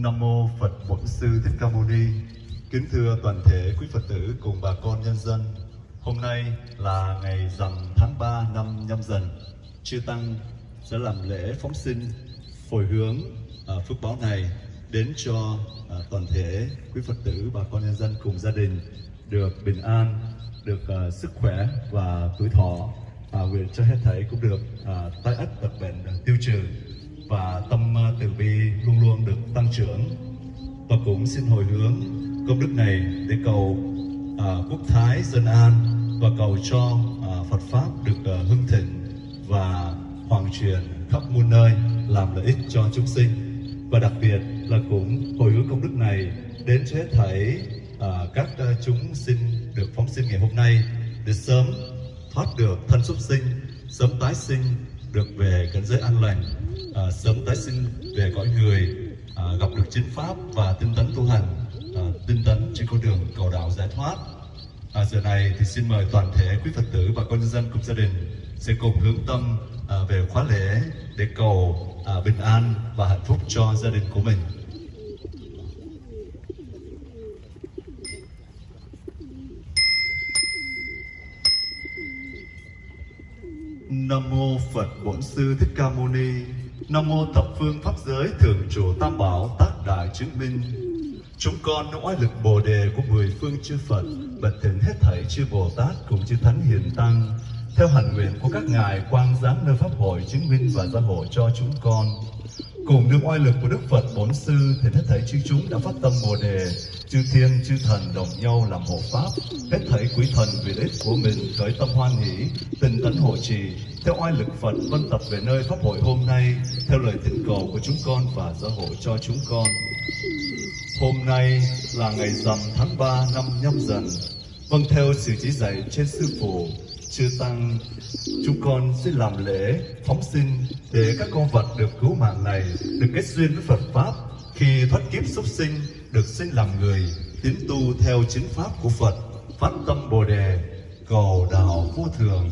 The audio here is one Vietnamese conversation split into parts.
Nam mô Phật Bổn Sư Thích Ca Mâu Ni. Kính thưa toàn thể quý Phật tử cùng bà con nhân dân. Hôm nay là ngày rằm tháng 3 năm nhâm dần. Chư tăng sẽ làm lễ phóng sinh hồi hướng à, phước báo này đến cho à, toàn thể quý Phật tử bà con nhân dân cùng gia đình được bình an, được à, sức khỏe và tuổi thọ. À, nguyện cho hết thảy cũng được à, tai ách tật bệnh à, tiêu trừ và tâm à, từ bi luôn luôn được trưởng. Và cũng xin hồi hướng công đức này để cầu à, quốc thái dân an và cầu cho à, Phật pháp được à, hưng thịnh và hoàng truyền khắp muôn nơi làm lợi ích cho chúng sinh. Và đặc biệt là cũng hồi hướng công đức này đến cho hết thảy à, các à, chúng sinh được phóng sinh ngày hôm nay để sớm thoát được thân súc sinh sớm tái sinh được về cảnh giới an lành à, sớm tái sinh về cõi người à, gặp được chính pháp và tinh tấn tu hành. À, tinh tấn trên con đường cầu đạo giải thoát. À, giờ này thì xin mời toàn thể quý phật tử và con nhân dân cùng gia đình sẽ cùng hướng tâm à, về khóa lễ để cầu à, bình an và hạnh phúc cho gia đình của mình. Nam mô Phật Bổn Sư Thích Ca Mâu Ni. Nam mô thập phương pháp giới thường trụ tam bảo tác đại chứng minh. Chúng con trong oai lực Bồ đề của mười phương chư Phật, bật thỉnh hết thảy chư Bồ Tát cùng chư Thánh Hiền Tăng, theo hạnh nguyện của các ngài quang giám nơi pháp hội chứng minh và gia hộ cho chúng con. Cùng được oai lực của Đức Phật Bổn Sư thì hết thảy chư chúng đã phát tâm Bồ đề, chư thiên chư thần đồng nhau làm hộ pháp, hết thảy quý thần vì ích của mình khởi tâm hoan hỷ, tình tấn hộ trì, theo oai lực Phật vân tập về nơi pháp hội hôm nay, lời thỉnh cầu của chúng con và gia hộ cho chúng con. Hôm nay là ngày rằm tháng 3 năm nhâm dần, vâng theo sự chỉ dạy trên sư phụ, chư tăng, chúng con sẽ làm lễ phóng sinh để các con vật được cứu mạng này được kết duyên với Phật pháp. Khi thoát kiếp súc sinh được sinh làm người tiến tu theo chính pháp của Phật phát tâm Bồ đề cầu đạo vô thường.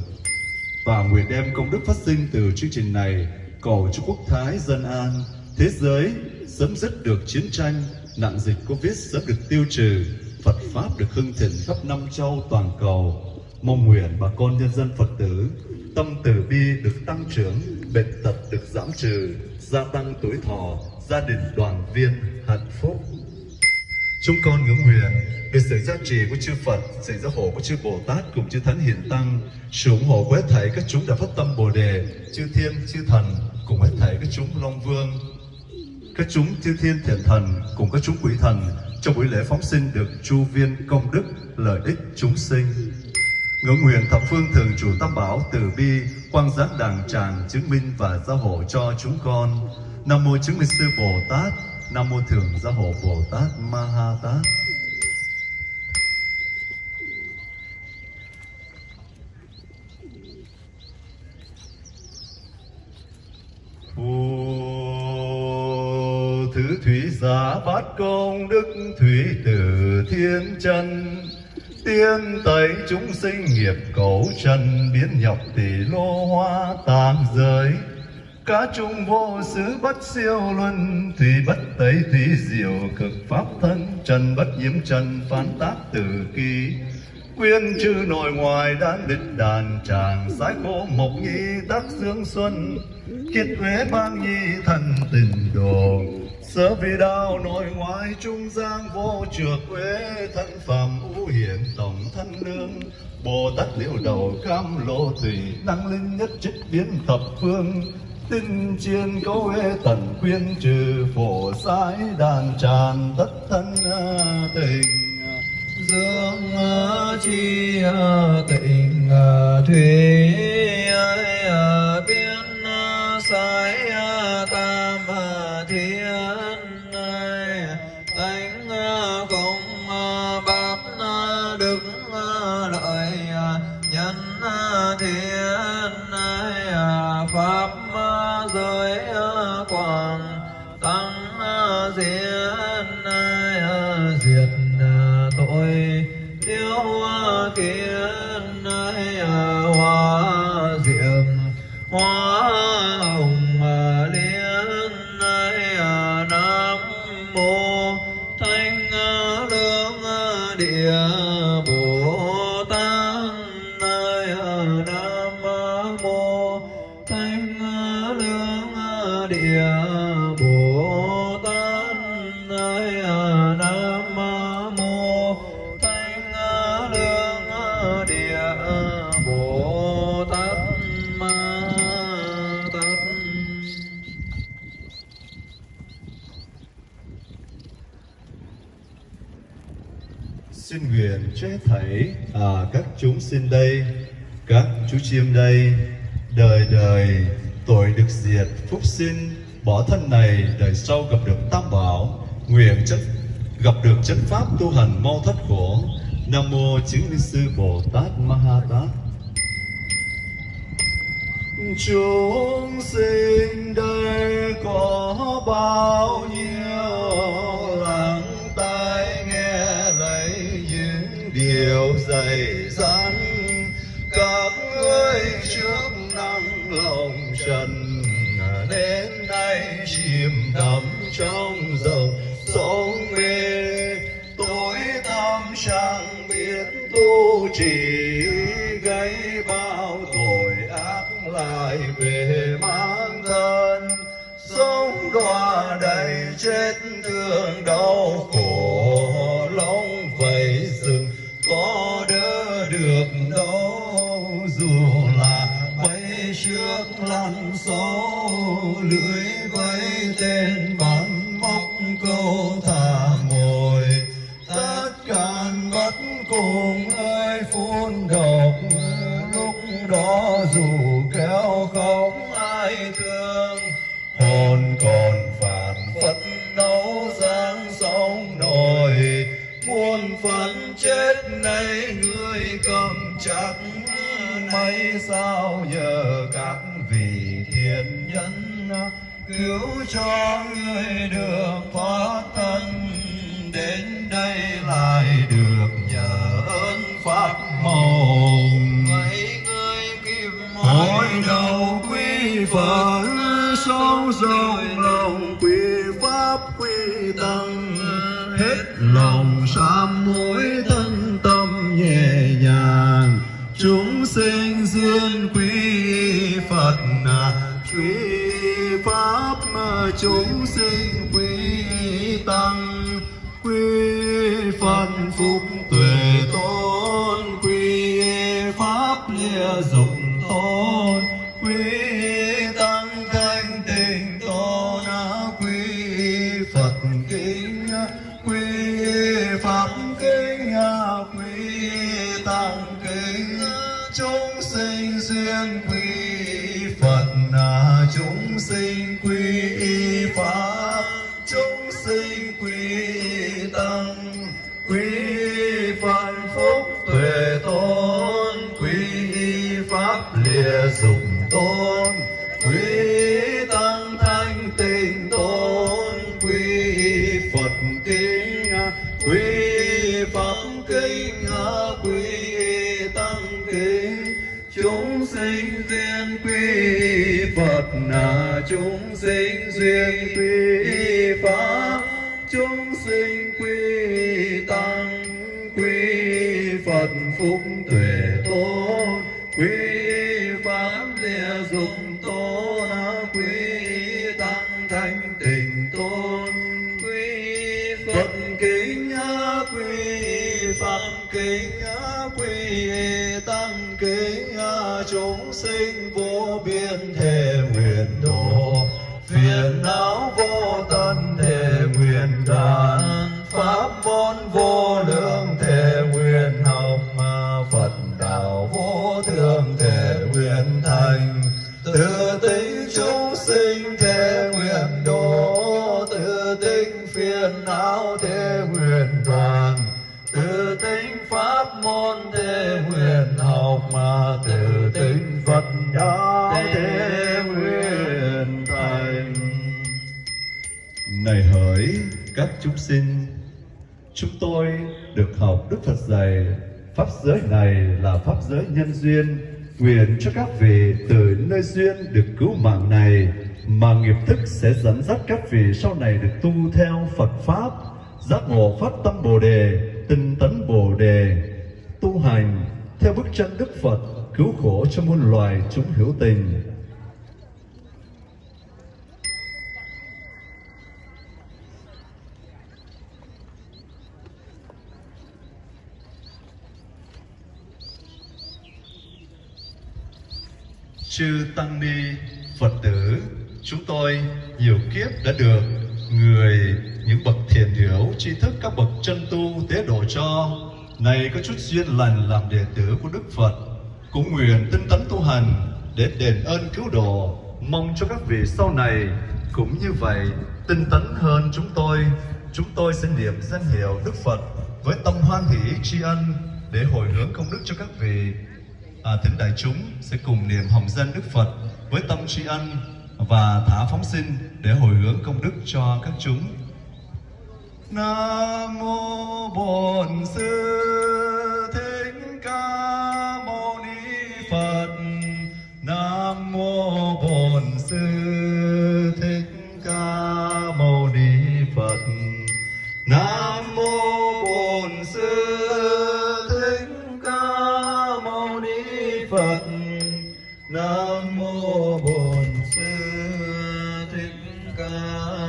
Và nguyện đem công đức phát sinh từ chương trình này cầu cho quốc thái dân an. Thế giới sớm dứt được chiến tranh nạn dịch covid sớm được tiêu trừ. Phật pháp được hưng thịnh khắp năm châu toàn cầu. Mong nguyện bà con nhân dân Phật tử tâm từ bi được tăng trưởng bệnh tật được giảm trừ gia tăng tuổi thọ gia đình đoàn viên hạnh phúc. Chúng con ngưỡng nguyện về sự gia trì của chư Phật, sự gia hộ của chư Bồ Tát cùng chư Thánh Hiền Tăng, sự ủng hộ của hết thảy các chúng đã phát tâm Bồ đề, chư Thiên, chư Thần cùng hết thảy các chúng Long Vương, các chúng chư Thiên Thiện Thần cùng các chúng quỷ thần trong buổi lễ phóng sinh được chu viên công đức lợi ích chúng sinh. Ngưỡng nguyện thập phương thường chủ tam bảo từ bi quang giác đàng tràng chứng minh và gia hộ cho chúng con. Nam mô chứng minh sư Bồ Tát, Nam mô thường gia hộ Bồ Tát Ma Ha Tát. Thủy giả bát công, đức thủy từ thiên chân. Tiên tẩy chúng sinh nghiệp cấu trần, biến nhập tỷ lô hoa tam giới cá trung vô xứ bất siêu luân, thủy bất tẩy thủy diệu cực pháp thân. Trần bất nhiễm, trần phán tác từ kỳ. Quyên chư nội ngoài đan địch đàn tràng, sái khô mộc nhi tác dương xuân. Kiệt huế ban nhi thần tình đồ sớ vì đạo nội ngoại trung giang vô trược quê thân phẩm ưu hiển tổng thân lương bồ tát liễu đầu cam lộ thủy năng linh nhất trích biến thập phương. Tinh chiên câu hê tần quyên trừ phổ sái đàn tràn tất thân à, tình à, dương à, chi tình thủy biên sái hoa chúng sinh đây, các chú chim đây, đời đời tội được diệt, phúc sinh, bỏ thân này đời sau gặp được tam bảo, nguyện chất gặp được chân pháp tu hành mau thoát khổ. Nam mô chứng minh sư Bồ Tát Ma Ha Tát. Chúng sinh đây có bao nhiêu lắng tai nghe lấy những điều dạy hồng trần đến nay chìm đắm trong dòng sóng mê. Tối tăm chẳng biết tu trì gây bao tội ác lại về mang thân. Sống đọa đầy chết thương đau khổ lặn lăn sâu lưới vây tên bắn móc câu thả ngồi. Tất cả bất cùng ơi phun độc lúc đó dù kéo không ai thương. Hồn còn phản phất nấu giang sóng nổi. Muôn phần chết nay người cầm chắc. Mấy sao nhờ các vị thiện nhân cứu cho người được thoát thân đến đây lại được nhờ ơn pháp màu vậy người kim Hội đầu quy Phật sâu rộng lòng quy Pháp quy Tăng Hết lòng sám hối thân tâm nhẹ nhàng Chúng sinh duyên quy chúng sinh quy Tăng Quy Phật phúc tuệ tôn Quy Pháp lìa dục. Phật kính Quy Pháp kinh Quy Tăng kính Chúng sinh duyên quy Phật là chúng sinh duyên quy Pháp. Chúng sinh quy Tăng quy Phật phúc pháp giới này là pháp giới nhân duyên nguyện cho các vị từ nơi duyên được cứu mạng này mà nghiệp thức sẽ dẫn dắt các vị sau này được tu theo Phật pháp giác ngộ phát tâm Bồ đề tinh tấn Bồ đề, tu hành theo bức tranh Đức Phật cứu khổ cho muôn loài chúng hữu tình. Chư Tăng Ni, Phật tử, chúng tôi nhiều kiếp đã được người, những bậc thiền hiểu, tri thức các bậc chân tu tế độ cho. Này có chút duyên lành làm đệ tử của Đức Phật, cũng nguyện tinh tấn tu hành để đền ơn cứu độ, mong cho các vị sau này cũng như vậy tinh tấn hơn chúng tôi. Chúng tôi sẽ niệm danh hiệu Đức Phật với tâm hoan hỷ tri ân để hồi hướng công đức cho các vị Ờ, à, thính đại chúng sẽ cùng niệm hồng danh Đức Phật với tâm tri ân và thả phóng sinh để hồi hướng công đức cho các chúng. Nam mô Bổn Sư का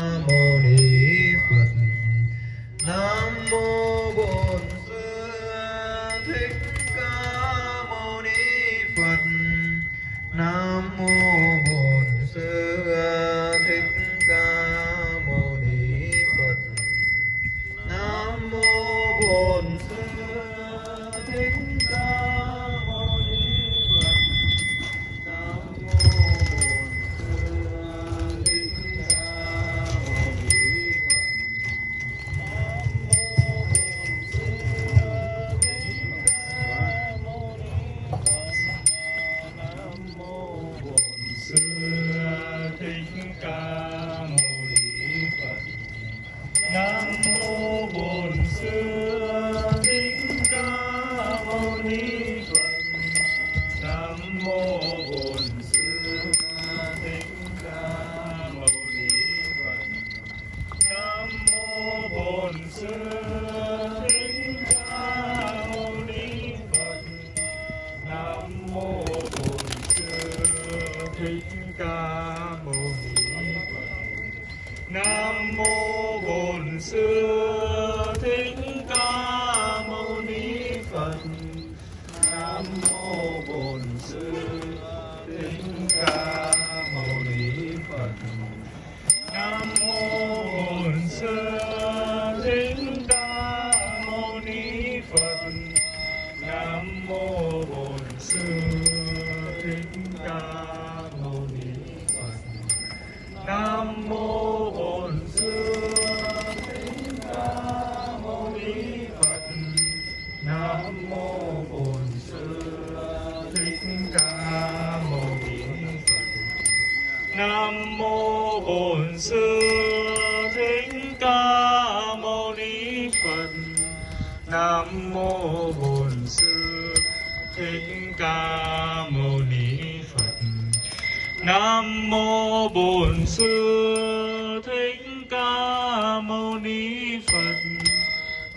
Nam mô Bổn Sư Thích Ca Mâu Ni Phật.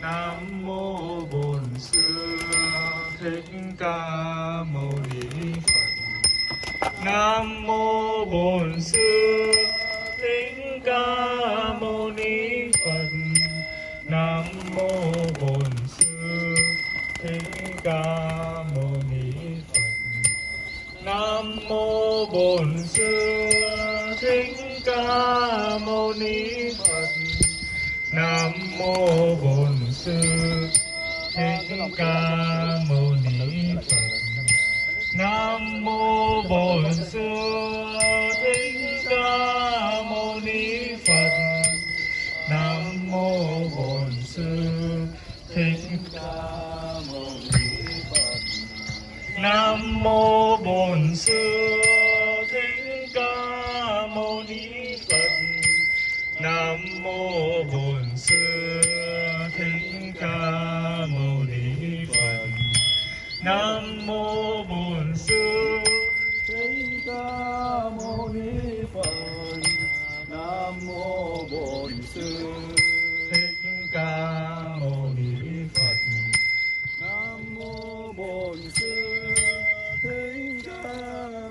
Nam mô Bổn Sư Thích Ca Mâu Ni Phật. Nam mô Bổn Sư Thích Ca Mâu Ni Phật. Nam mô Bổn Sư Thích Ca Mâu Ni Phật. Nam mô Bổn Sư Thích Ca Mâu Ni Phật. Nam mô Bổn Sư Thích Ca Mâu Ni Phật. Nam mô Bổn Sư Thích Ca Mâu Ni Phật. Nam mô Bổn Sư Thích Ca Mâu Ni Phật. Nam mô bổn sư thích ca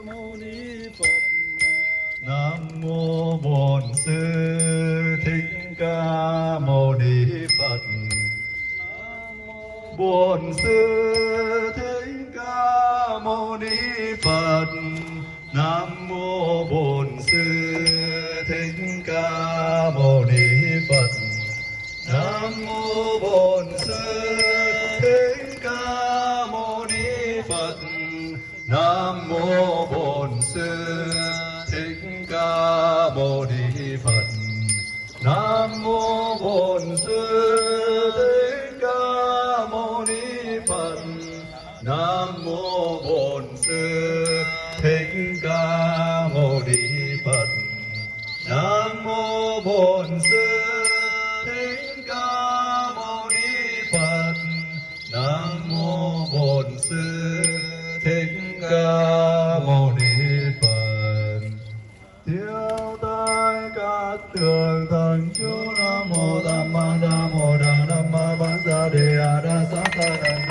mâu ni phật. Nam mô bổn sư thích ca mâu ni phật. Bổn sư Phật Nam Mô Bổn Sư Thích Ca Mâu Ni Phật. Nam Mô Bổn Sư Thích Ca Mâu Ni Phật. Nam Mô Bổn Sư Thích Ca Mâu Ni Phật. Tiêu tai các tường thần chú Nam Mô Tam Ma Nam Mô Đà Nam Ma Bán Sa Đề A Đa Sa Sa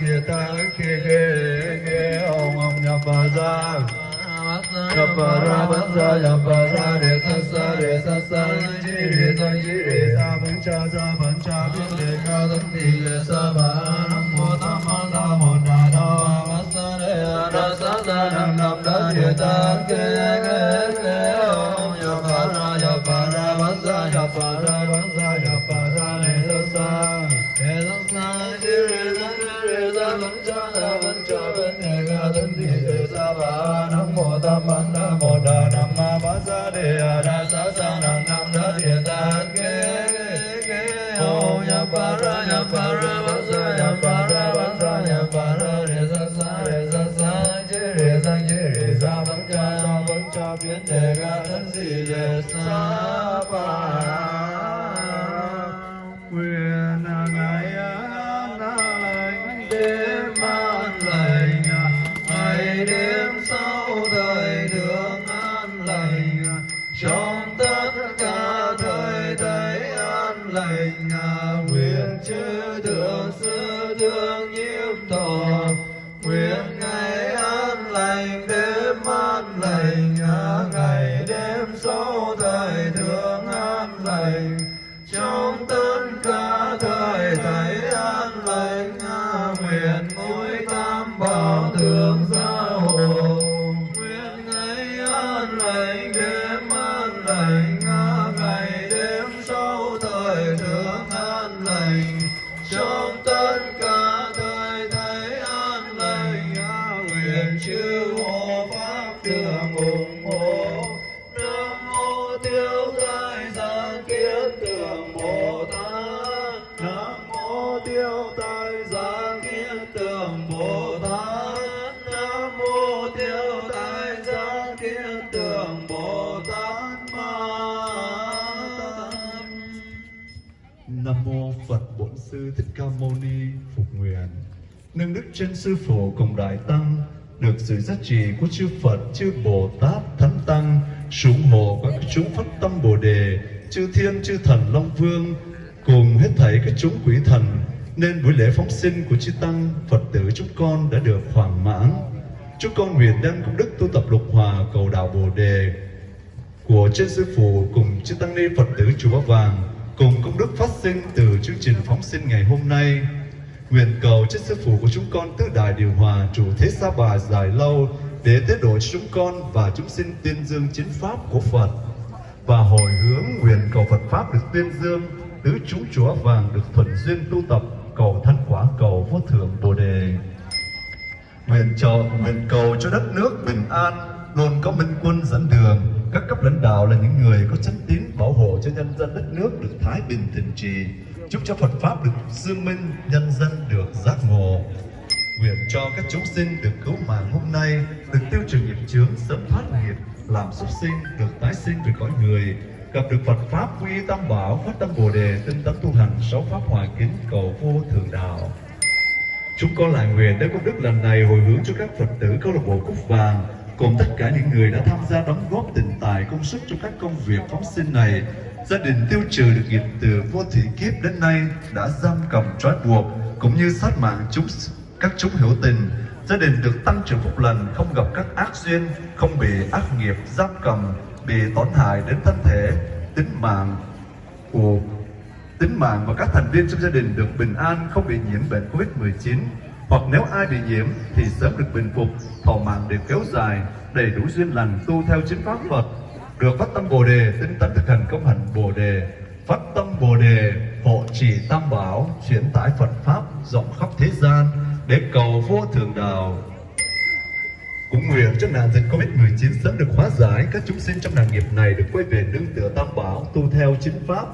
Đà Nam Đắc Kiệt Ta Ức Khê Khê Khê Ông Ông Nhập Bà Gia Nhập Bà Ra Bán Sa Nhập Bà Ra Đề Sa Sa Đề Sa Sa Chi Đề Sa Chi Đề Sa Bán Cha Sa Bán Cha Biến Đề Ca Thân Thị Đề Sa Bà Tam Ma Nam Mô Đà Nam Ma ba Sa Đề A Đa Sa Sa Nam Nam Đắc Kiệt Ta ke ke Khê Ông Nhập Bà Ra ya pa Ra ba Sa ya pa Ra ba Sa ya pa Ra re Sa Sa re Sa Sa Chi re Sa Chi re Sa Bán Cha Sa Cha Biến Đề ga Thân Thị Đề Sa pa lời thương an lành trong tất Ca Mâu Ni phục nguyện nâng đức trên sư phụ cùng đại tăng được sự giá trị của chư Phật, chư Bồ Tát, Thánh Tăng sủng hộ các chúng phát tâm Bồ Đề, chư Thiên, chư Thần Long Vương cùng hết thảy các chúng quỷ thần nên buổi lễ phóng sinh của chư Tăng Phật tử chúng con đã được hoàn mãn. Chúng con nguyện đem công đức tu tập lục hòa cầu đạo Bồ Đề của trên sư phụ cùng chư tăng ni Phật tử chùa Ba Vàng cùng công đức phát sinh từ chương trình phóng sinh ngày hôm nay. Nguyện cầu trên sư phụ của chúng con tứ đại điều hòa chủ thế sa bà dài lâu để tế độ cho chúng con và chúng sinh tuyên dương chính pháp của Phật. Và hồi hướng nguyện cầu Phật pháp được tuyên dương, tứ chúng chúa Vàng được thuận duyên tu tập, cầu thân quả, cầu vô thượng bồ đề. Nguyện cho, nguyện cầu cho đất nước bình an, luôn có minh quân dẫn đường. Các cấp lãnh đạo là những người có chánh tín hộ cho nhân dân đất nước được thái bình thịnh trì chúc cho Phật pháp được dương minh, nhân dân được giác ngộ. Nguyện cho các chúng sinh được cứu mạng hôm nay, được tiêu trừ nghiệp chướng, sớm thoát nghiệp, làm xuất sinh, được tái sinh về cõi người. Gặp được Phật pháp quy tâm tam bảo, phát tâm bồ đề, tinh tấn tu hành sáu pháp hòa kính cầu vô thượng đạo. Chúng con lại nguyện tới công đức lần này hồi hướng cho các Phật tử câu lạc bộ Cúc Vàng cùng tất cả những người đã tham gia đóng góp tình tài công sức trong các công việc phóng sinh này. Gia đình tiêu trừ được nghiệp từ vô thủy kiếp đến nay đã giam cầm trói buộc cũng như sát mạng chúng các chúng hữu tình. Gia đình được tăng trưởng phúc lành, không gặp các ác duyên, không bị ác nghiệp giam cầm, bị tổn hại đến thân thể, tính mạng của tính mạng và các thành viên trong gia đình được bình an không bị nhiễm bệnh Covid-19 hoặc nếu ai bị nhiễm thì sớm được bình phục, thọ mạng được kéo dài, đầy đủ duyên lành tu theo chính pháp Phật, được phát tâm Bồ đề, tinh tấn thực hành công hạnh Bồ đề, phát tâm Bồ đề, hộ trì tam bảo, chuyển tải Phật pháp rộng khắp thế gian để cầu vô thượng đạo. Cũng nguyện cho nạn dịch Covid-19 sớm được hóa giải, các chúng sinh trong nạn nghiệp này được quay về nương tựa tam bảo, tu theo chính pháp.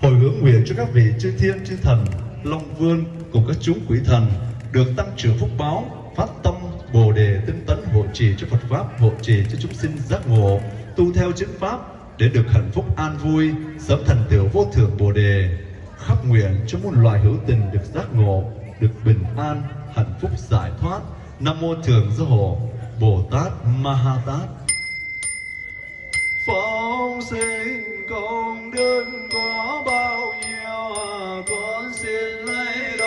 Hồi hướng nguyện cho các vị chư thiên, chư thần, long vương cùng các chúng quỷ thần được tăng trưởng phúc báo, phát tâm bồ đề tinh tấn hộ trì cho Phật pháp, hộ trì cho chúng sinh giác ngộ, tu theo chính pháp để được hạnh phúc an vui, sớm thành tựu vô thượng bồ đề. Khắp nguyện cho muôn loài hữu tình được giác ngộ, được bình an, hạnh phúc giải thoát. Nam mô thường Giáo Hộ Bồ Tát Ma Ha Tát. Phóng sinh công đức có bao nhiêu à, con xin lấy đó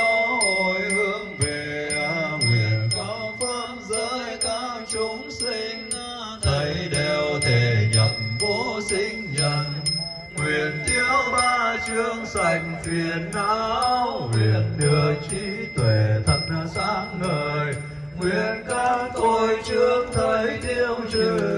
huyền thiếu ba chương sạch phiền não huyền đưa trí tuệ thật sáng ngời. Nguyện các tôi trước thấy tiêu trừ.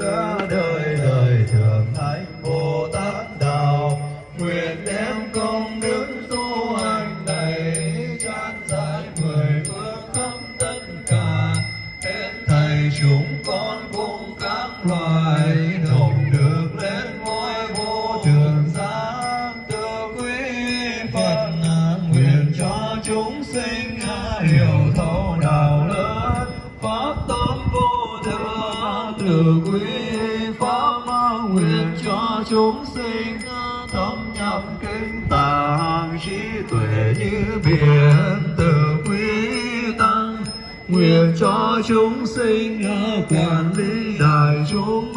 Quản lý đại chúng